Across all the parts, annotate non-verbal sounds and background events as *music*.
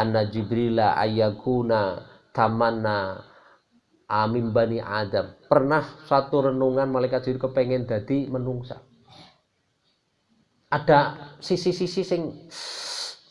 anna jibrila ayakuna tamanna amin bani adam. Pernah satu renungan malaikat jibril kepengen jadi menungsa. Ada sisi-sisi sing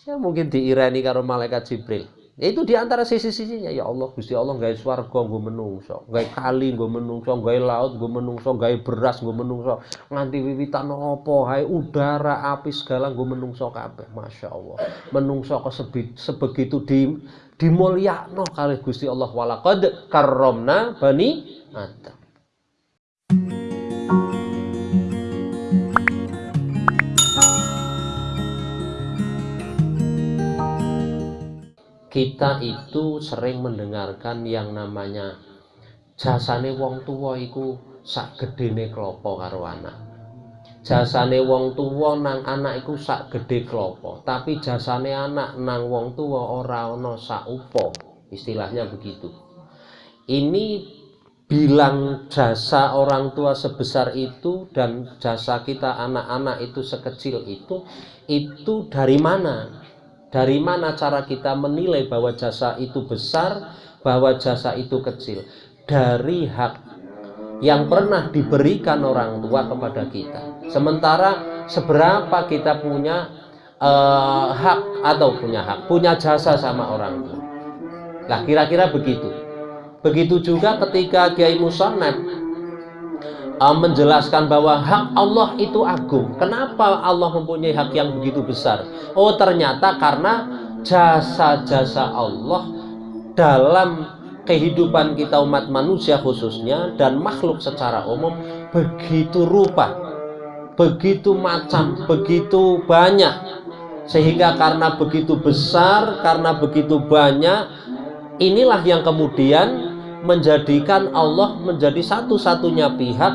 ya mungkin diirani karo malaikat jibril Itu di antara sisi-sisinya. Ya Allah Gusti Allah gawe swarga nggo menungso, gawe kali nggo menungso, gawe laut nggo menungso, gawe beras nggo menungso, nganti wiwitan apa hae? Udara, api segala nggo menungso kabeh. Masya Allah. Menungso kok sebegitu di dimulyakno kali Gusti Allah. Walaqad karramna bani Adam. Kita itu sering mendengarkan yang namanya jasane wong tua iku sak gedene klopo karo anak. Jasane wong tua nang anak iku sak gede klopo tapi jasane anak nang wong tua ora ana sak upo istilahnya begitu. Ini bilang jasa orang tua sebesar itu dan jasa kita anak-anak itu sekecil itu itu dari mana dari mana cara kita menilai bahwa jasa itu besar, bahwa jasa itu kecil? Dari hak yang pernah diberikan orang tua kepada kita. Sementara seberapa kita punya uh, hak atau punya hak, punya jasa sama orang tua. Nah, kira-kira begitu. Begitu juga ketika Kiai Musonab uh, menjelaskan bahwa hak Allah itu agung. Kenapa Allah mempunyai hak yang begitu besar? Oh, ternyata karena jasa-jasa Allah dalam kehidupan kita umat manusia khususnya dan makhluk secara umum begitu rupa, begitu macam, begitu banyak. Sehingga karena begitu besar, karena begitu banyak, inilah yang kemudian menjadikan Allah menjadi satu-satunya pihak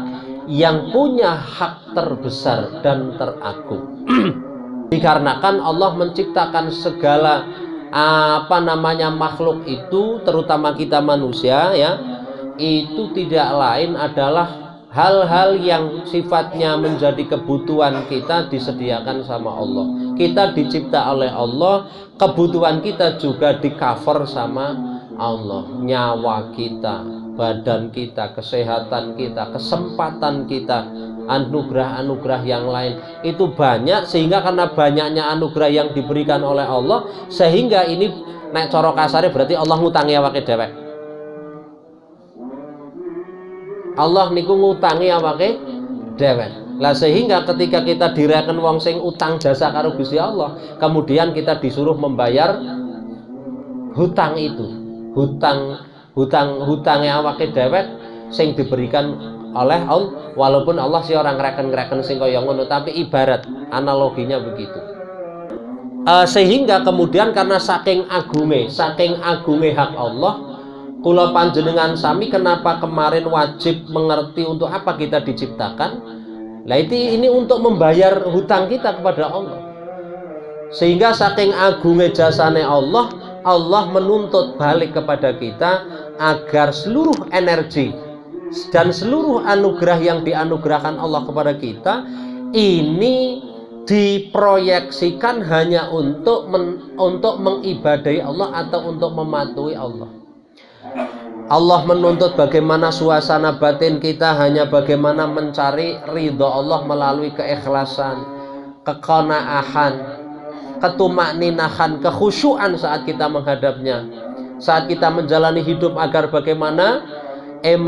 yang punya hak terbesar dan teragung. *clears throat* Dikarenakan Allah menciptakan segala apa namanya makhluk itu, terutama kita manusia ya, itu tidak lain adalah hal-hal yang sifatnya menjadi kebutuhan kita disediakan sama Allah. Kita dicipta oleh Allah, kebutuhan kita juga di cover sama Allah nyawa kita badan kita kesehatan kita kesempatan kita anugerah-anugerah yang lain. Itu banyak sehingga karena banyaknya anugerah yang diberikan oleh Allah sehingga ini naik coro kasarnya berarti Allah ngutangi awake dewek Allah niku ngutangi awake dewek lah sehingga ketika kita dirakan wong sing utang jasa karo Gusti Allah kemudian kita disuruh membayar hutang itu hutang hutang hutangnya awake dewek sing diberikan oleh Allah walaupun Allah si orang ngereken-ngereken sing kaya tapi ibarat analoginya begitu. Uh, sehingga kemudian karena saking agunge saking agunge hak Allah kula panjenengan sami kenapa kemarin wajib mengerti untuk apa kita diciptakan? Nah itu ini untuk membayar hutang kita kepada Allah. Sehingga saking agunge jasane Allah Allah menuntut balik kepada kita agar seluruh energi dan seluruh anugerah yang dianugerahkan Allah kepada kita ini diproyeksikan hanya untuk men, untuk mengibadahi Allah atau untuk mematuhi Allah. Allah menuntut bagaimana suasana batin kita hanya bagaimana mencari ridho Allah melalui keikhlasan, kekonaahan, ketumak ninahan, kekhusyuan saat kita menghadapnya. Saat kita menjalani hidup agar bagaimana eh,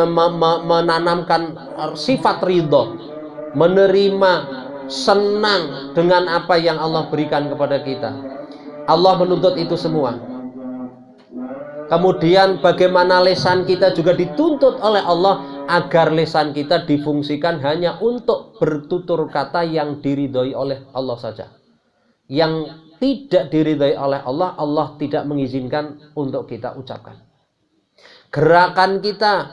menanamkan sifat ridho, menerima senang dengan apa yang Allah berikan kepada kita. Allah menuntut itu semua. Kemudian bagaimana lesan kita juga dituntut oleh Allah agar lesan kita difungsikan hanya untuk bertutur kata yang diridhoi oleh Allah saja. Yang tidak diridhai oleh Allah, Allah tidak mengizinkan untuk kita ucapkan. Gerakan kita,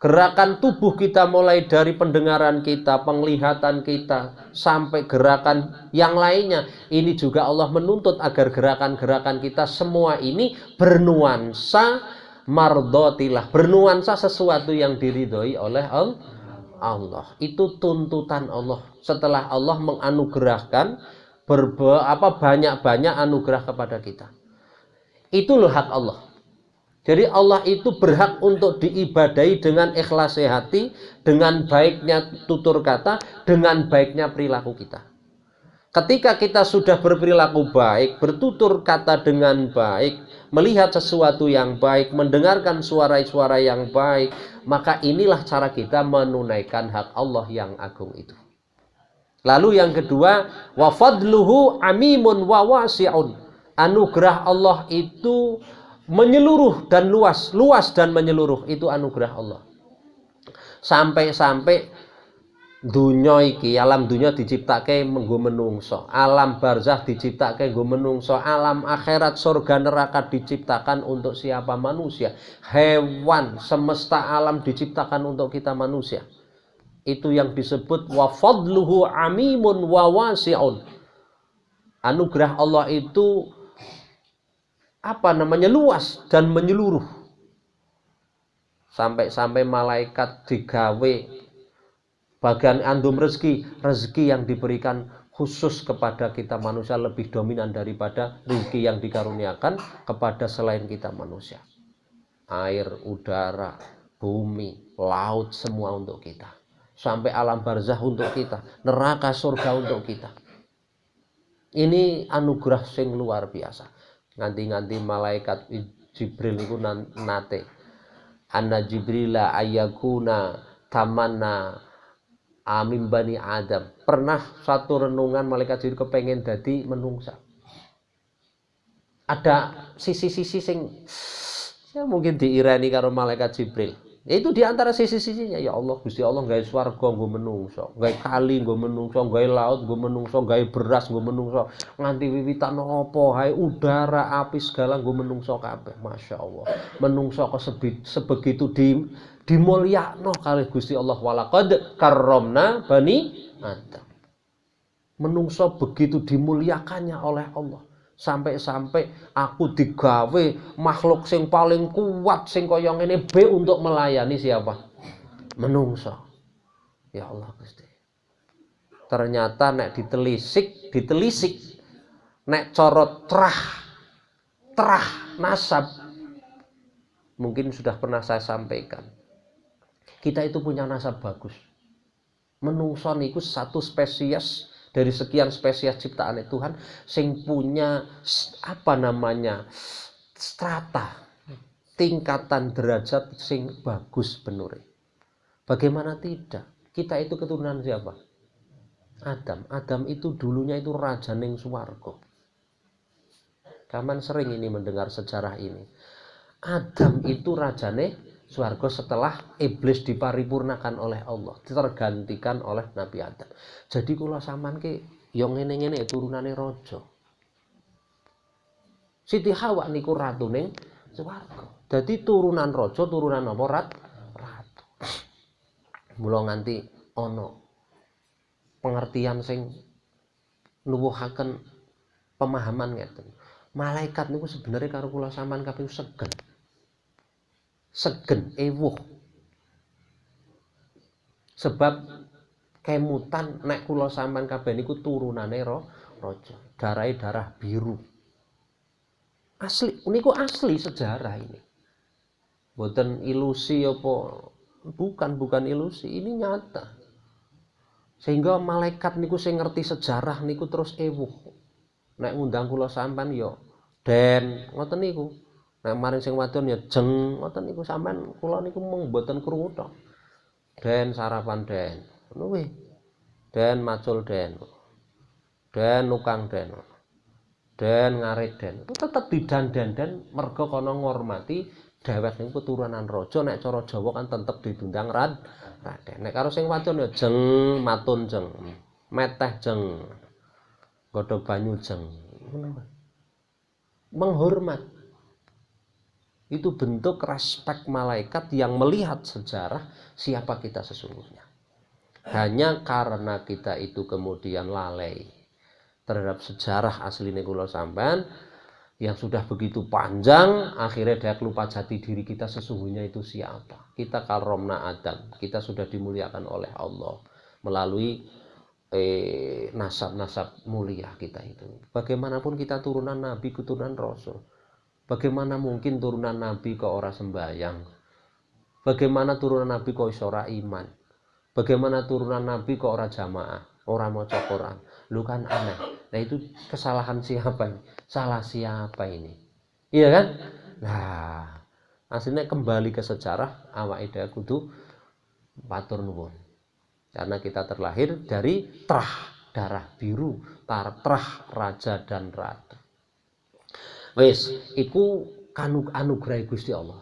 gerakan tubuh kita mulai dari pendengaran kita, penglihatan kita, sampai gerakan yang lainnya. Ini juga Allah menuntut agar gerakan-gerakan kita semua ini bernuansa mardotilah, bernuansa sesuatu yang diridhoi oleh Allah. Itu tuntutan Allah. Setelah Allah menganugerahkan berbe, apa banyak-banyak anugerah kepada kita. Itu loh hak Allah. Jadi Allah itu berhak untuk diibadai dengan ikhlas hati, dengan baiknya tutur kata, dengan baiknya perilaku kita. Ketika kita sudah berperilaku baik, bertutur kata dengan baik, melihat sesuatu yang baik, mendengarkan suara-suara yang baik, maka inilah cara kita menunaikan hak Allah yang agung itu. Lalu yang kedua, wa fadluhu amimun wa wasi'un. Anugerah Allah itu menyeluruh dan luas, luas dan menyeluruh itu anugerah Allah. Sampai-sampai dunia iki, alam dunia diciptake menggo menungso, alam barzah diciptake nggo menungso, alam akhirat surga neraka diciptakan untuk siapa manusia, hewan semesta alam diciptakan untuk kita manusia itu yang disebut wa fadluhu amimun wa wasi'un. Anugerah Allah itu apa namanya luas dan menyeluruh. Sampai-sampai malaikat digawe bagian andum rezeki, rezeki yang diberikan khusus kepada kita manusia lebih dominan daripada rezeki yang dikaruniakan kepada selain kita manusia. Air, udara, bumi, laut semua untuk kita sampai alam barzah untuk kita, neraka surga untuk kita. Ini anugerah sing luar biasa. Nganti-nganti malaikat Jibril itu nate. Anna Jibrila ayakuna tamanna amin bani Adam. Pernah satu renungan malaikat Jibril kepengen jadi menungsa. Ada sisi-sisi sing ya mungkin diirani karo malaikat Jibril itu di antara sisi-sisinya. Ya Allah Gusti Allah gawe swarga nggo menungso gawe kali nggo menungso gawe laut nggo menungso gawe beras nggo menungso. Nganti wiwitan apa? Hae udara api segala nggo menungso kabeh. Masya Allah. Menungso kok sebegitu di dimulyakno kali Gusti Allah. Walaqad karomna bani Adam. Menungso begitu dimuliakannya oleh Allah sampai-sampai aku digawe makhluk sing paling kuat sing kaya ngene B untuk melayani siapa? Menungso. Ya Allah Gusti. Ternyata nek ditelisik, ditelisik nek corot trah trah nasab mungkin sudah pernah saya sampaikan. Kita itu punya nasab bagus. Menungso niku satu spesies dari sekian spesies ciptaan Tuhan sing punya apa namanya strata tingkatan derajat sing bagus benar bagaimana tidak? Kita itu keturunan siapa? Adam. Adam itu dulunya itu raja ning suwargo Kaman sering ini mendengar sejarah ini. Adam itu rajane Suarga setelah iblis diparipurnakan oleh Allah tergantikan oleh Nabi Adam. Jadi kula saman ke yang ngene ngene turunane rojo Siti Hawa niku ratu ning swarga. Jadi turunan rojo turunan apa? Rat ratu. Mula nganti ono pengertian sing nuwuhaken pemahaman ngeten. Malaikat niku sebenarnya karo kula sampean kabeh segen segen ewuh. Sebab kemutan nek kula sampean kabeh niku turunane ro raja. Darahe darah biru. Asli niku asli sejarah ini. Bukan ilusi apa bukan bukan ilusi ini nyata. Sehingga malaikat niku sing ngerti sejarah niku terus ewuh. Nek ngundang kula sampean yo den ngoten niku Nah, maring sing wadon ya jeng ngoten niku sampean kula niku mung mboten krungu tok. Den sarapan den. Ngono. Den macul den. Den nukang den. Den ngarit den. Tetep didan-dan mergo kono ngormati dhewek niku keturunan raja nek cara Jawa kan tetep didundang rad raden. Nek karo sing wadon ya jeng matun jeng. Meteh jeng. Godhog banyu jeng. Menghormat itu bentuk respek malaikat yang melihat sejarah siapa kita sesungguhnya. Hanya karena kita itu kemudian lalai terhadap sejarah asli Nekulo Samban yang sudah begitu panjang, akhirnya dia lupa jati diri kita sesungguhnya itu siapa. Kita karomna Adam, kita sudah dimuliakan oleh Allah melalui eh, nasab-nasab mulia kita itu. Bagaimanapun kita turunan Nabi, keturunan Rasul Bagaimana mungkin turunan Nabi kok ora sembahyang? Bagaimana turunan Nabi kok iso ora iman? Bagaimana turunan Nabi kok ora jamaah, ora maca Quran? Lu kan aneh. Nah itu kesalahan siapa ini? Salah siapa ini? Iya kan? Nah, aslinya kembali ke sejarah awak ida kudu patur nuwun. Karena kita terlahir dari terah darah biru, tar terah raja dan ratu. Wes, iku kanuk anugerah Gusti Allah.